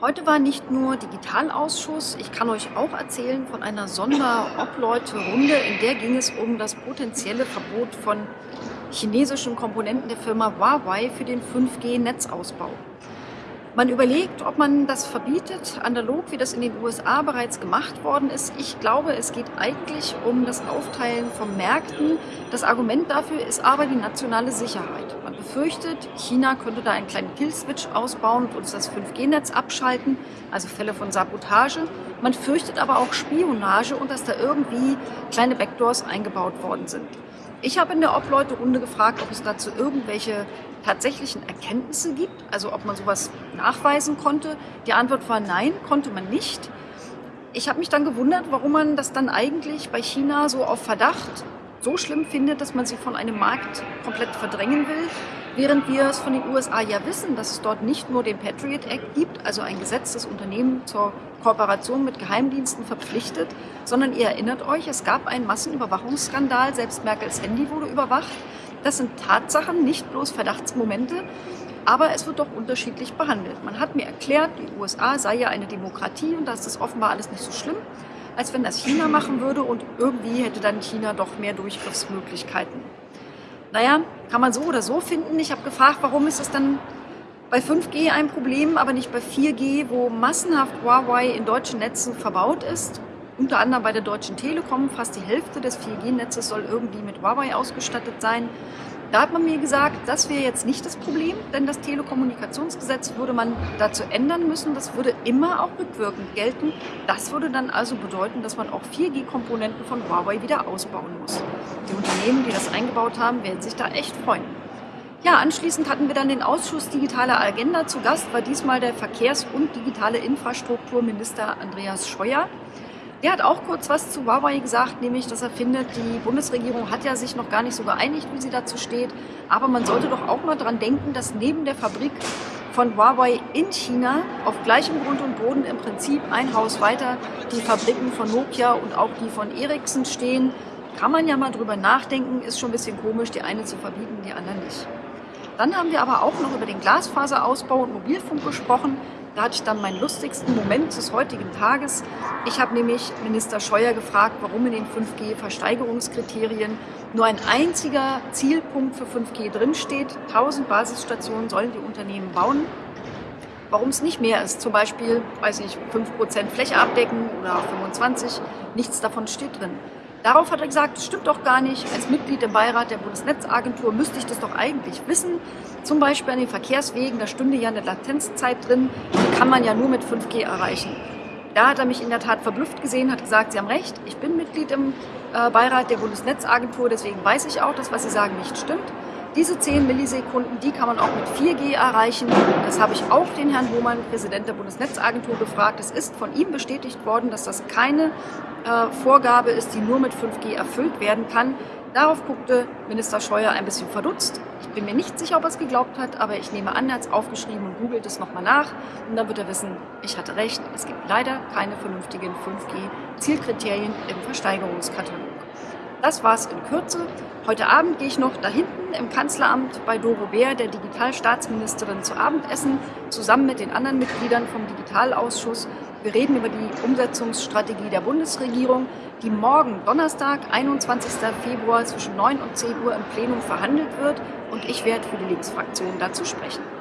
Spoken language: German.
Heute war nicht nur Digitalausschuss, ich kann euch auch erzählen von einer Sonderobleute-Runde, in der ging es um das potenzielle Verbot von chinesischen Komponenten der Firma Huawei für den 5G-Netzausbau. Man überlegt, ob man das verbietet, analog wie das in den USA bereits gemacht worden ist. Ich glaube, es geht eigentlich um das Aufteilen von Märkten. Das Argument dafür ist aber die nationale Sicherheit. Man befürchtet, China könnte da einen kleinen Killswitch ausbauen und uns das 5G-Netz abschalten, also Fälle von Sabotage. Man fürchtet aber auch Spionage und dass da irgendwie kleine Backdoors eingebaut worden sind. Ich habe in der Obleute-Runde gefragt, ob es dazu irgendwelche tatsächlichen Erkenntnisse gibt, also ob man sowas nachweisen konnte. Die Antwort war nein, konnte man nicht. Ich habe mich dann gewundert, warum man das dann eigentlich bei China so auf Verdacht so schlimm findet, dass man sie von einem Markt komplett verdrängen will, während wir es von den USA ja wissen, dass es dort nicht nur den Patriot Act gibt, also ein Gesetz, das Unternehmen zur Kooperation mit Geheimdiensten verpflichtet, sondern ihr erinnert euch, es gab einen Massenüberwachungsskandal, selbst Merkels Handy wurde überwacht. Das sind Tatsachen, nicht bloß Verdachtsmomente, aber es wird doch unterschiedlich behandelt. Man hat mir erklärt, die USA sei ja eine Demokratie und da ist das offenbar alles nicht so schlimm als wenn das China machen würde und irgendwie hätte dann China doch mehr Durchgriffsmöglichkeiten. Naja, kann man so oder so finden. Ich habe gefragt, warum ist es dann bei 5G ein Problem, aber nicht bei 4G, wo massenhaft Huawei in deutschen Netzen verbaut ist. Unter anderem bei der Deutschen Telekom, fast die Hälfte des 4G-Netzes soll irgendwie mit Huawei ausgestattet sein. Da hat man mir gesagt, das wäre jetzt nicht das Problem, denn das Telekommunikationsgesetz würde man dazu ändern müssen. Das würde immer auch rückwirkend gelten. Das würde dann also bedeuten, dass man auch 4G-Komponenten von Huawei wieder ausbauen muss. Die Unternehmen, die das eingebaut haben, werden sich da echt freuen. Ja, anschließend hatten wir dann den Ausschuss Digitale Agenda. Zu Gast war diesmal der Verkehrs- und Digitale Infrastrukturminister Andreas Scheuer. Der hat auch kurz was zu Huawei gesagt, nämlich, dass er findet, die Bundesregierung hat ja sich noch gar nicht so geeinigt, wie sie dazu steht. Aber man sollte doch auch mal dran denken, dass neben der Fabrik von Huawei in China auf gleichem Grund und Boden im Prinzip ein Haus weiter die Fabriken von Nokia und auch die von Ericsson stehen. Kann man ja mal drüber nachdenken, ist schon ein bisschen komisch, die eine zu verbieten, die andere nicht. Dann haben wir aber auch noch über den Glasfaserausbau und Mobilfunk gesprochen. Da hatte ich dann meinen lustigsten Moment des heutigen Tages. Ich habe nämlich Minister Scheuer gefragt, warum in den 5G-Versteigerungskriterien nur ein einziger Zielpunkt für 5G drinsteht. 1000 Basisstationen sollen die Unternehmen bauen. Warum es nicht mehr ist, zum Beispiel, weiß ich, 5% Fläche abdecken oder 25, nichts davon steht drin. Darauf hat er gesagt, das stimmt doch gar nicht. Als Mitglied im Beirat der Bundesnetzagentur müsste ich das doch eigentlich wissen. Zum Beispiel an den Verkehrswegen, da stünde ja eine Latenzzeit drin, die kann man ja nur mit 5G erreichen. Da hat er mich in der Tat verblüfft gesehen, hat gesagt, Sie haben recht, ich bin Mitglied im äh, Beirat der Bundesnetzagentur, deswegen weiß ich auch, dass was Sie sagen nicht stimmt. Diese 10 Millisekunden, die kann man auch mit 4G erreichen. Das habe ich auch den Herrn Hohmann, Präsident der Bundesnetzagentur, gefragt. Es ist von ihm bestätigt worden, dass das keine äh, Vorgabe ist, die nur mit 5G erfüllt werden kann. Darauf guckte Minister Scheuer ein bisschen verdutzt. Ich bin mir nicht sicher, ob er es geglaubt hat, aber ich nehme an, er hat es aufgeschrieben und googelt es nochmal nach. Und dann wird er wissen, ich hatte recht, es gibt leider keine vernünftigen 5G-Zielkriterien im Versteigerungskatalog. Das war's in Kürze. Heute Abend gehe ich noch da hinten im Kanzleramt bei Doro Bär, der Digitalstaatsministerin, zu Abendessen, zusammen mit den anderen Mitgliedern vom Digitalausschuss. Wir reden über die Umsetzungsstrategie der Bundesregierung, die morgen Donnerstag, 21. Februar zwischen 9 und 10 Uhr im Plenum verhandelt wird und ich werde für die Linksfraktion dazu sprechen.